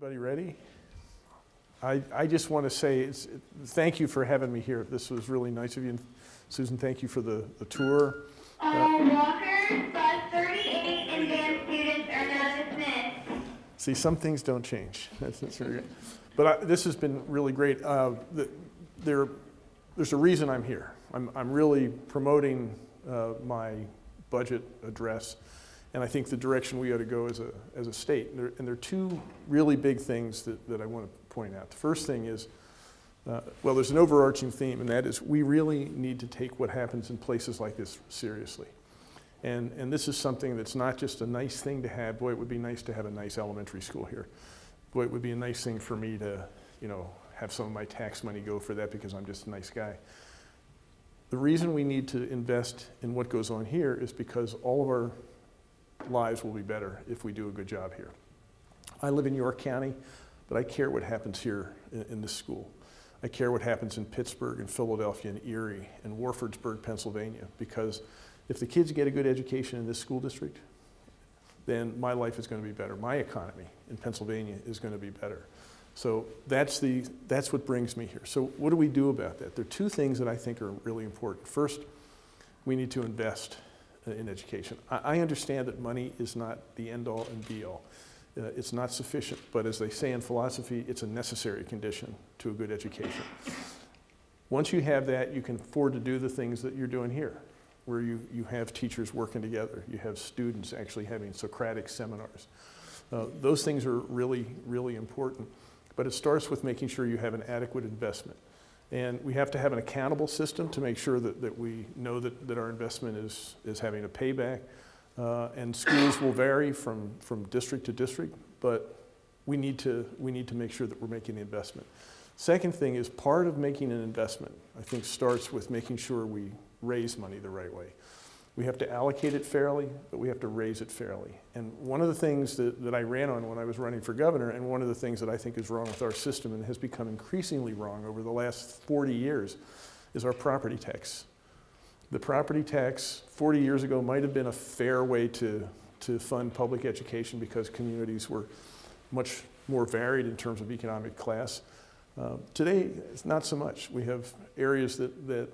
Everybody ready? I, I just want to say it's, thank you for having me here. This was really nice of you. And Susan, thank you for the, the tour. All walkers, bus 38, and band students are now dismissed. See, some things don't change. That's, that's very good. But I, this has been really great. Uh, the, there, there's a reason I'm here. I'm, I'm really promoting uh, my budget address, and I think the direction we ought to go as a, as a state. And there, and there are two really big things that, that I want to point out. The first thing is, uh, well, there's an overarching theme, and that is we really need to take what happens in places like this seriously. And, and this is something that's not just a nice thing to have. Boy, it would be nice to have a nice elementary school here. Boy, it would be a nice thing for me to, you know, have some of my tax money go for that because I'm just a nice guy. The reason we need to invest in what goes on here is because all of our lives will be better if we do a good job here. I live in York County, but I care what happens here in, in this school. I care what happens in Pittsburgh and Philadelphia and Erie and Warfordsburg, Pennsylvania, because if the kids get a good education in this school district, then my life is going to be better. My economy in Pennsylvania is going to be better. So that's, the, that's what brings me here. So what do we do about that? There are two things that I think are really important. First, we need to invest in education. I, I understand that money is not the end-all and be-all. Uh, it's not sufficient, but as they say in philosophy, it's a necessary condition to a good education. Once you have that, you can afford to do the things that you're doing here, where you, you have teachers working together, you have students actually having Socratic seminars. Uh, those things are really, really important. But it starts with making sure you have an adequate investment. And we have to have an accountable system to make sure that, that we know that, that our investment is, is having a payback. Uh, and schools will vary from, from district to district, but we need, to, we need to make sure that we're making the investment. Second thing is part of making an investment, I think, starts with making sure we raise money the right way. We have to allocate it fairly, but we have to raise it fairly. And one of the things that, that I ran on when I was running for governor, and one of the things that I think is wrong with our system and has become increasingly wrong over the last 40 years, is our property tax. The property tax 40 years ago might have been a fair way to, to fund public education because communities were much more varied in terms of economic class. Uh, today, it's not so much. We have areas that, that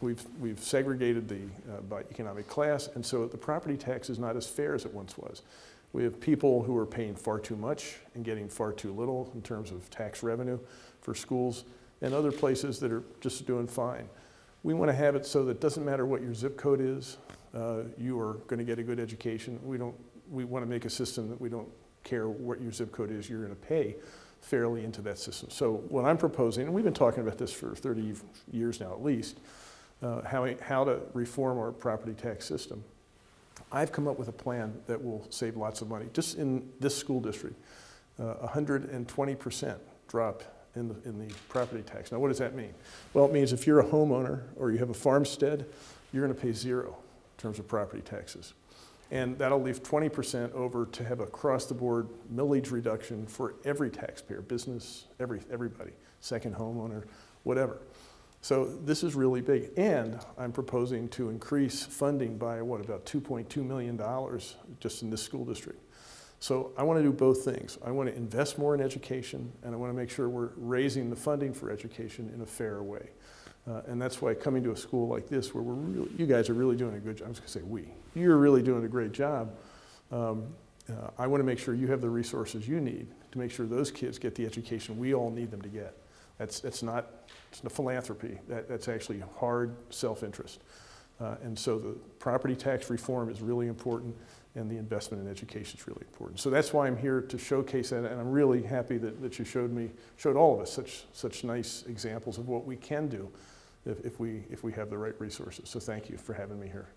We've, we've segregated the, uh, by economic class, and so the property tax is not as fair as it once was. We have people who are paying far too much and getting far too little in terms of tax revenue for schools, and other places that are just doing fine. We want to have it so that it doesn't matter what your zip code is, uh, you are going to get a good education. We, don't, we want to make a system that we don't care what your zip code is, you're going to pay fairly into that system. So what I'm proposing, and we've been talking about this for 30 years now at least, uh, how, how to reform our property tax system. I've come up with a plan that will save lots of money. Just in this school district, 120% uh, drop in the, in the property tax. Now what does that mean? Well, it means if you're a homeowner or you have a farmstead, you're going to pay zero in terms of property taxes. And that'll leave 20% over to have across the board millage reduction for every taxpayer, business, every, everybody, second homeowner, whatever. So this is really big. And I'm proposing to increase funding by what, about $2.2 million just in this school district. So I want to do both things. I want to invest more in education and I want to make sure we're raising the funding for education in a fair way. Uh, and that's why coming to a school like this where we're really, you guys are really doing a good job, I was going to say we, you're really doing a great job. Um, uh, I want to make sure you have the resources you need to make sure those kids get the education we all need them to get. That's, that's not it's philanthropy. That, that's actually hard self-interest. Uh, and so the property tax reform is really important and the investment in education is really important. So that's why I'm here to showcase that and I'm really happy that, that you showed me, showed all of us such, such nice examples of what we can do if, if, we, if we have the right resources. So thank you for having me here.